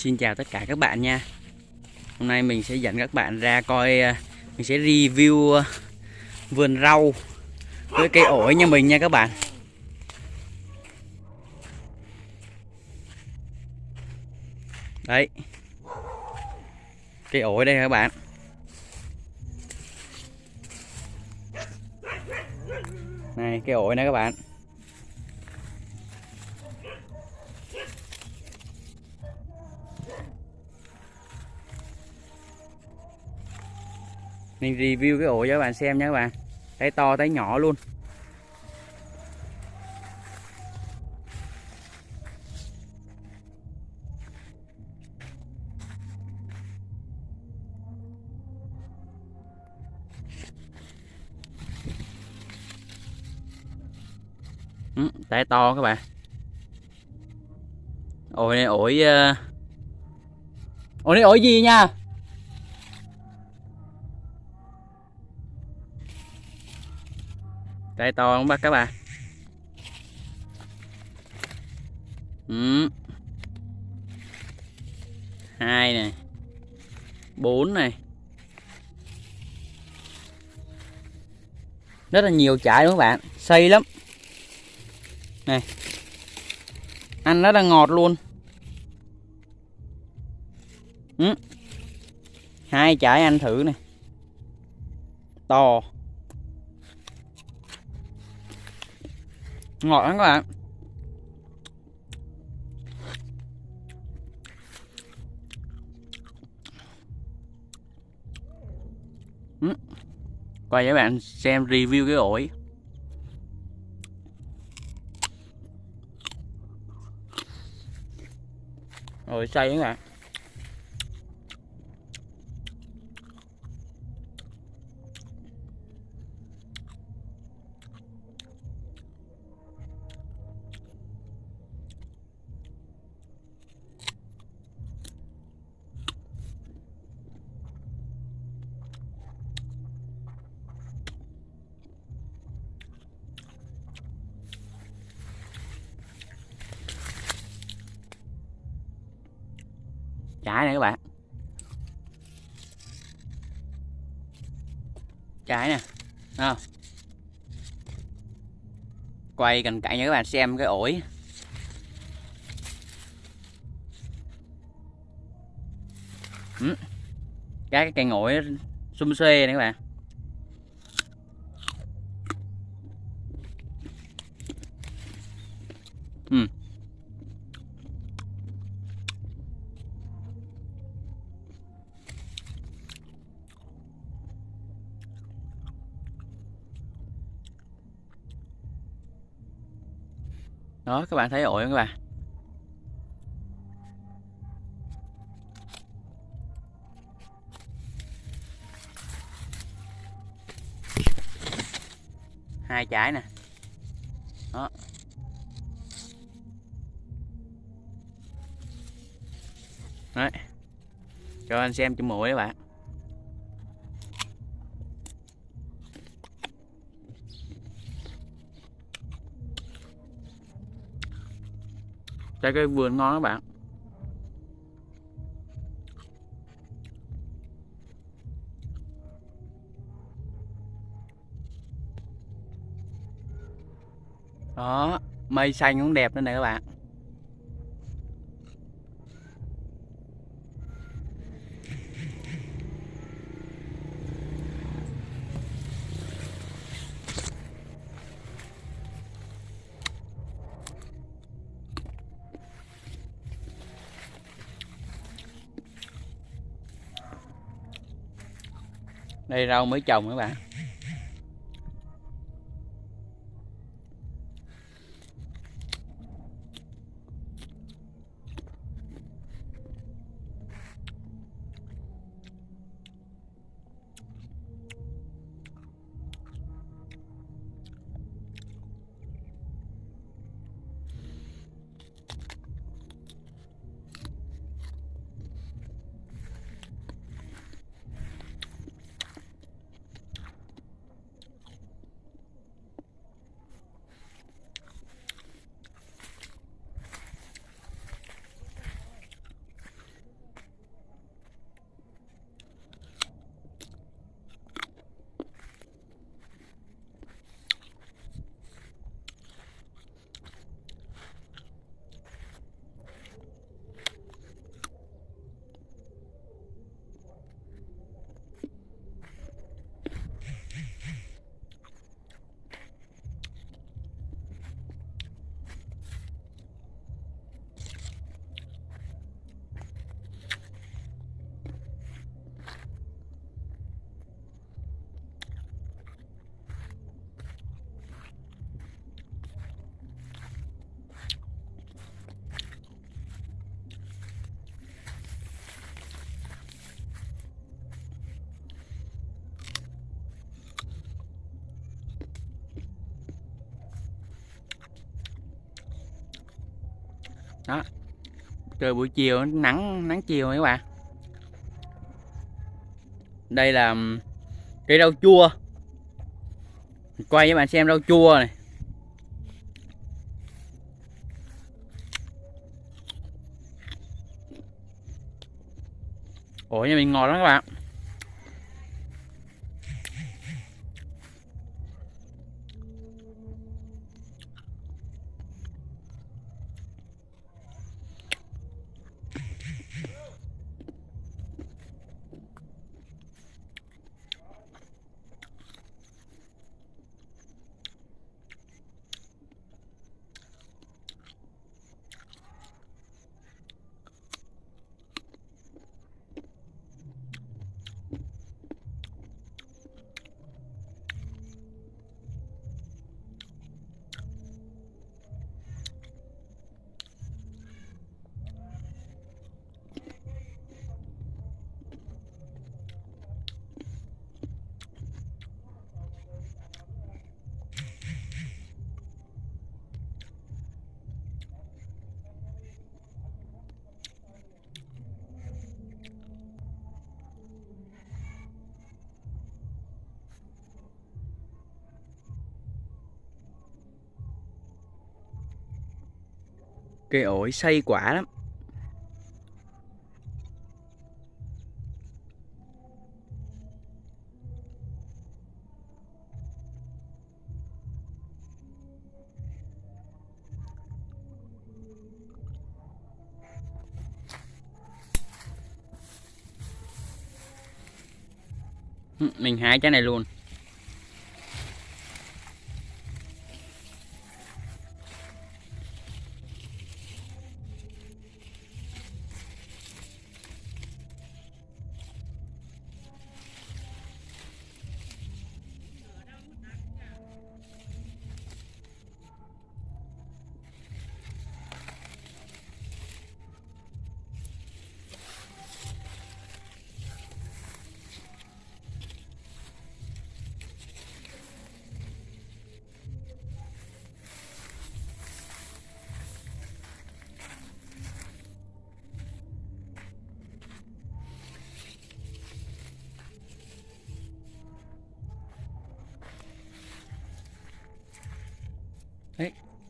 Xin chào tất cả các bạn nha. Hôm nay mình sẽ dẫn các bạn ra coi à, Mình sẽ review à, vườn rau Với cây ổi nhà mình nha các bạn. Đấy. Cây ổi đây các bạn? Này, cây ổi này các bạn. Mình review cái ổ cho các bạn xem nha các bạn. Tay to tay nhỏ luôn. Ừ, tay to các bạn. Ổi này ổi ờ, ổi này ổi gì nha? Cây to không bác các bạn ừ. hai này. Bốn này. Rất là nhiều chải đúng không bạn? Xây lắm. Này. Ăn rất là ngọt luôn. Ừ. hai chải ăn thử này. To. Ngọt lắm các bạn. Ừ. quay cho các bạn xem review cái ổi ổi xay các bạn. Trái này các bạn. Trái nè không? Quay cận cảnh cho các bạn, xem cái ổi. Ừ. cái cây ổi xum xuê này các bạn ừ đó, các bạn thấy ổi không các bạn? Hai trái nè. Đó. Đấy. Cho anh xem chùm mũi các bạn. Trái cây vườn ngon các bạn. Đó, mây xanh cũng đẹp nữa này các bạn. Đây rau mới trồng các bạn. Đó. Trời buổi chiều nắng nắng chiều các bạn. Đây là cây rau chua. Quay với bạn xem rau chua này. Ủa, nhà mình ngọt lắm các bạn. Cây ổi xây quả lắm. Mình hái trái này luôn.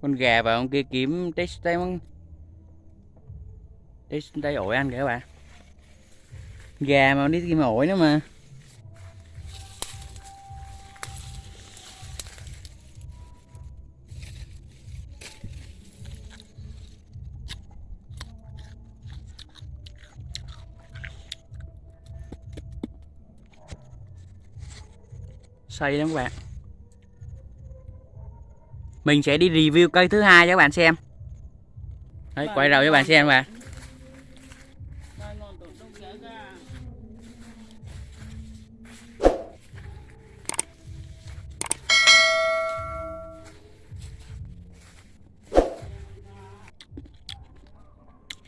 Con gà và con kia kiếm test tay test tay ổi ăn kìa các bạn. Gà mà đi kiếm ổi nữa mà. Say lắm các bạn mình sẽ đi review cây thứ hai cho các bạn xem. Đấy, quay đầu cho bạn xem mà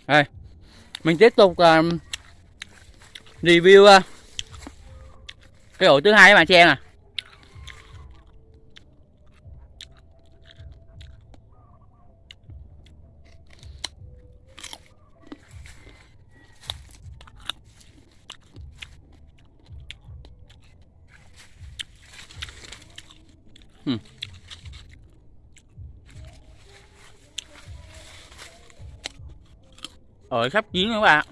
Đây, mình tiếp tục uh, review uh, cái ổ thứ hai các bạn xem à Ừ. Rồi sắp chín nữa các bạn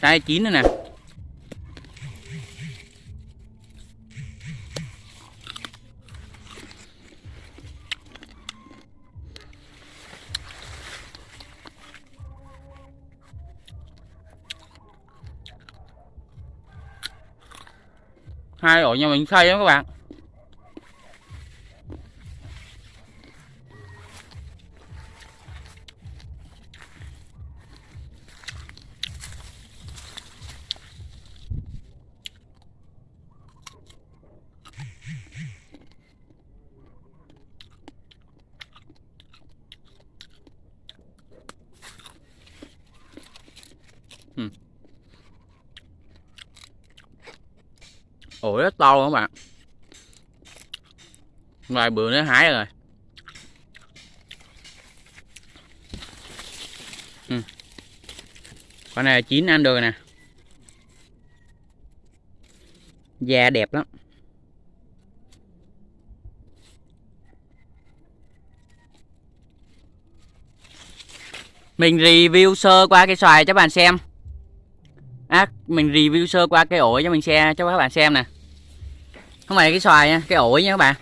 Đây chín nữa nè hai ổ nhà mình xây lắm các bạn. Ủi rất to luôn các bạn. Vài bữa nữa hái rồi. Ừ. con này chín ăn được nè. Da đẹp lắm. Mình review sơ qua cái xoài cho các bạn xem à, mình review sơ qua cái ổi cho mình xe cho các bạn xem nè. Không phải cái xoài nha cái ổi nha các bạn.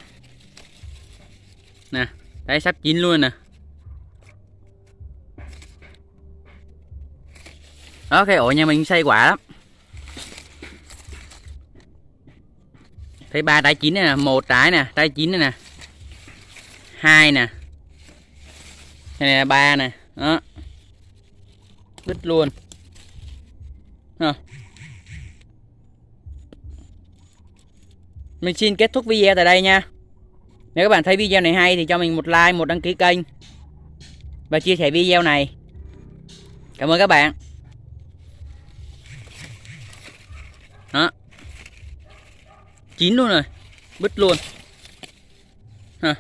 Nè đây sắp chín luôn nè. Đó cái ổi nhà mình xây quả lắm. Thấy ba trái chín này nè một trái nè trái chín này nè. Hai nè. Này là ba nè đó. Đứt luôn à. mình xin kết thúc video tại đây nha. Nếu các bạn thấy video này hay thì cho mình một like, một đăng ký kênh và chia sẻ video này. Cảm ơn các bạn. Đó. Chín luôn rồi. Bứt luôn. Ha